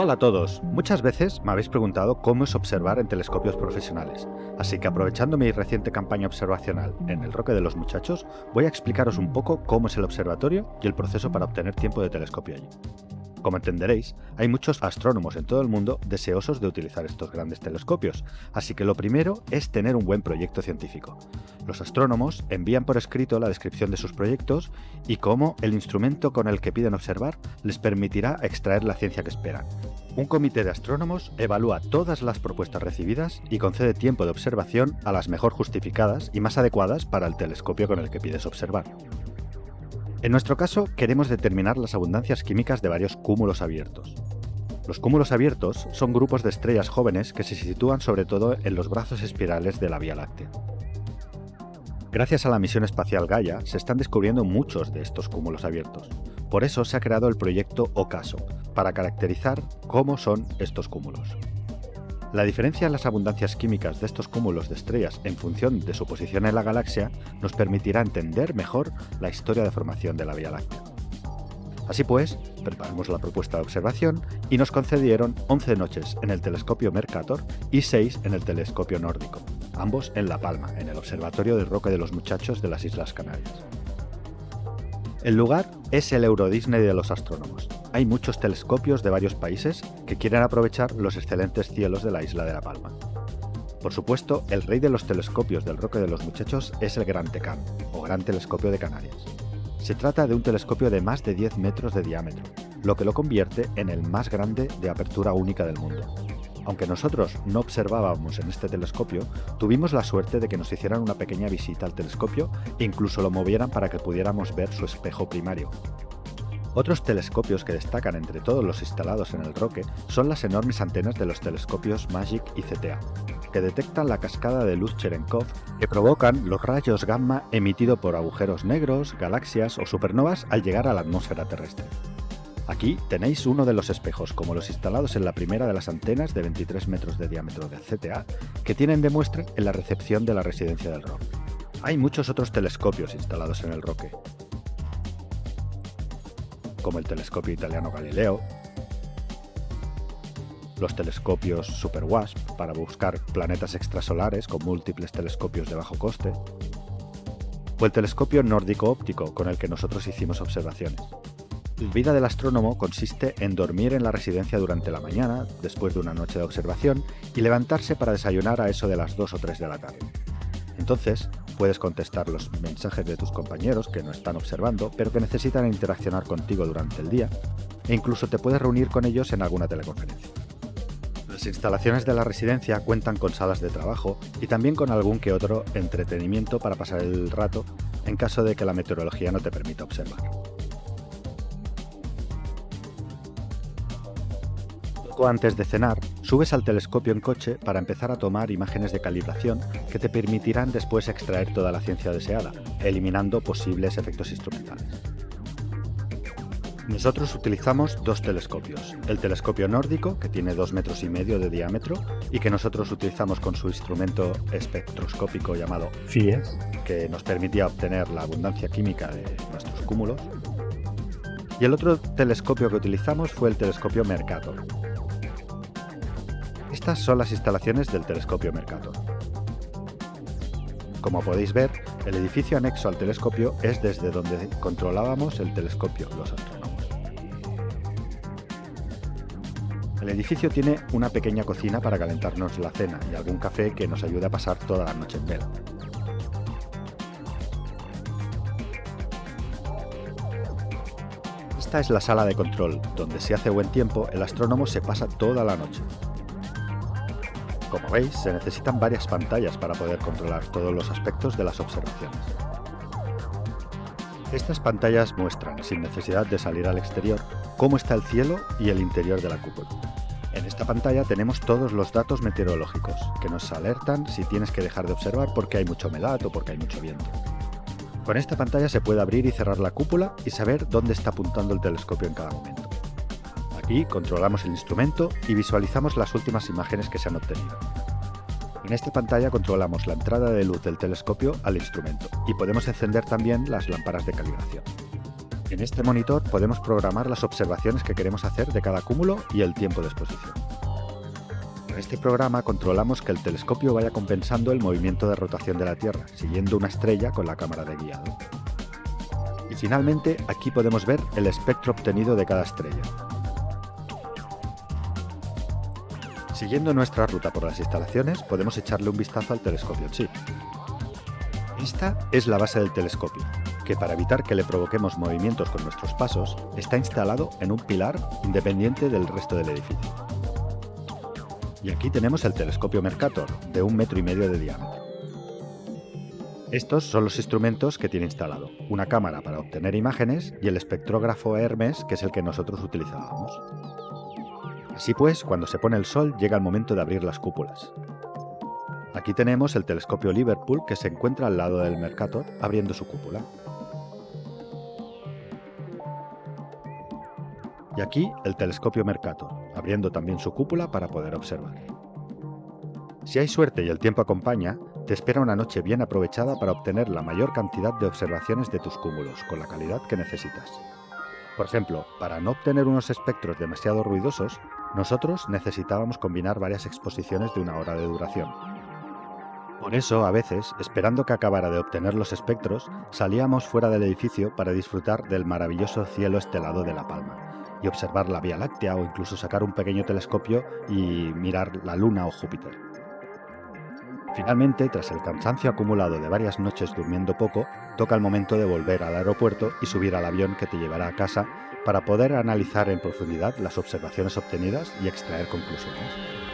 Hola a todos, muchas veces me habéis preguntado cómo es observar en telescopios profesionales, así que aprovechando mi reciente campaña observacional en el Roque de los Muchachos, voy a explicaros un poco cómo es el observatorio y el proceso para obtener tiempo de telescopio allí. Como entenderéis, hay muchos astrónomos en todo el mundo deseosos de utilizar estos grandes telescopios, así que lo primero es tener un buen proyecto científico. Los astrónomos envían por escrito la descripción de sus proyectos y cómo el instrumento con el que piden observar les permitirá extraer la ciencia que esperan. Un comité de astrónomos evalúa todas las propuestas recibidas y concede tiempo de observación a las mejor justificadas y más adecuadas para el telescopio con el que pides observar. En nuestro caso, queremos determinar las abundancias químicas de varios cúmulos abiertos. Los cúmulos abiertos son grupos de estrellas jóvenes que se sitúan sobre todo en los brazos espirales de la Vía Láctea. Gracias a la misión espacial Gaia, se están descubriendo muchos de estos cúmulos abiertos. Por eso se ha creado el proyecto OCASO, para caracterizar cómo son estos cúmulos. La diferencia en las abundancias químicas de estos cúmulos de estrellas en función de su posición en la galaxia nos permitirá entender mejor la historia de formación de la Vía Láctea. Así pues, preparamos la propuesta de observación y nos concedieron 11 noches en el telescopio Mercator y 6 en el telescopio nórdico, ambos en La Palma, en el Observatorio del Roque de los Muchachos de las Islas Canarias. El lugar es el Euro Disney de los astrónomos. Hay muchos telescopios de varios países que quieren aprovechar los excelentes cielos de la isla de La Palma. Por supuesto, el rey de los telescopios del Roque de los Muchachos es el Gran Tecán, o Gran Telescopio de Canarias. Se trata de un telescopio de más de 10 metros de diámetro, lo que lo convierte en el más grande de apertura única del mundo. Aunque nosotros no observábamos en este telescopio, tuvimos la suerte de que nos hicieran una pequeña visita al telescopio e incluso lo movieran para que pudiéramos ver su espejo primario. Otros telescopios que destacan entre todos los instalados en el Roque son las enormes antenas de los telescopios MAGIC y CTA, que detectan la cascada de luz Cherenkov que provocan los rayos gamma emitidos por agujeros negros, galaxias o supernovas al llegar a la atmósfera terrestre. Aquí tenéis uno de los espejos, como los instalados en la primera de las antenas de 23 metros de diámetro de CTA, que tienen de muestra en la recepción de la residencia del Roque. Hay muchos otros telescopios instalados en el Roque, como el telescopio italiano Galileo, los telescopios Super WASP para buscar planetas extrasolares con múltiples telescopios de bajo coste, o el telescopio nórdico óptico con el que nosotros hicimos observaciones. Vida del astrónomo consiste en dormir en la residencia durante la mañana, después de una noche de observación, y levantarse para desayunar a eso de las 2 o 3 de la tarde. Entonces, puedes contestar los mensajes de tus compañeros que no están observando, pero que necesitan interaccionar contigo durante el día, e incluso te puedes reunir con ellos en alguna teleconferencia. Las instalaciones de la residencia cuentan con salas de trabajo y también con algún que otro entretenimiento para pasar el rato en caso de que la meteorología no te permita observar. Antes de cenar, subes al telescopio en coche para empezar a tomar imágenes de calibración que te permitirán después extraer toda la ciencia deseada, eliminando posibles efectos instrumentales. Nosotros utilizamos dos telescopios, el telescopio nórdico, que tiene 2 metros y medio de diámetro y que nosotros utilizamos con su instrumento espectroscópico llamado FIES, que nos permitía obtener la abundancia química de nuestros cúmulos. Y el otro telescopio que utilizamos fue el telescopio Mercator, estas son las instalaciones del telescopio Mercator. Como podéis ver, el edificio anexo al telescopio es desde donde controlábamos el telescopio, los astrónomos. El edificio tiene una pequeña cocina para calentarnos la cena y algún café que nos ayude a pasar toda la noche en vela. Esta es la sala de control, donde si hace buen tiempo el astrónomo se pasa toda la noche. Como veis, se necesitan varias pantallas para poder controlar todos los aspectos de las observaciones. Estas pantallas muestran, sin necesidad de salir al exterior, cómo está el cielo y el interior de la cúpula. En esta pantalla tenemos todos los datos meteorológicos, que nos alertan si tienes que dejar de observar porque hay mucho humedad o porque hay mucho viento. Con esta pantalla se puede abrir y cerrar la cúpula y saber dónde está apuntando el telescopio en cada momento y controlamos el instrumento y visualizamos las últimas imágenes que se han obtenido. En esta pantalla controlamos la entrada de luz del telescopio al instrumento y podemos encender también las lámparas de calibración. En este monitor podemos programar las observaciones que queremos hacer de cada cúmulo y el tiempo de exposición. En este programa controlamos que el telescopio vaya compensando el movimiento de rotación de la Tierra, siguiendo una estrella con la cámara de guiado. Y finalmente, aquí podemos ver el espectro obtenido de cada estrella. Siguiendo nuestra ruta por las instalaciones, podemos echarle un vistazo al telescopio chip. Esta es la base del telescopio, que para evitar que le provoquemos movimientos con nuestros pasos, está instalado en un pilar independiente del resto del edificio. Y aquí tenemos el telescopio Mercator, de un metro y medio de diámetro. Estos son los instrumentos que tiene instalado, una cámara para obtener imágenes y el espectrógrafo Hermes, que es el que nosotros utilizábamos. Así pues, cuando se pone el sol llega el momento de abrir las cúpulas. Aquí tenemos el telescopio Liverpool que se encuentra al lado del Mercator abriendo su cúpula. Y aquí el telescopio Mercator, abriendo también su cúpula para poder observar. Si hay suerte y el tiempo acompaña, te espera una noche bien aprovechada para obtener la mayor cantidad de observaciones de tus cúmulos, con la calidad que necesitas. Por ejemplo, para no obtener unos espectros demasiado ruidosos, nosotros necesitábamos combinar varias exposiciones de una hora de duración. Por eso, a veces, esperando que acabara de obtener los espectros, salíamos fuera del edificio para disfrutar del maravilloso cielo estelado de La Palma y observar la Vía Láctea o incluso sacar un pequeño telescopio y mirar la Luna o Júpiter. Finalmente, tras el cansancio acumulado de varias noches durmiendo poco, toca el momento de volver al aeropuerto y subir al avión que te llevará a casa para poder analizar en profundidad las observaciones obtenidas y extraer conclusiones.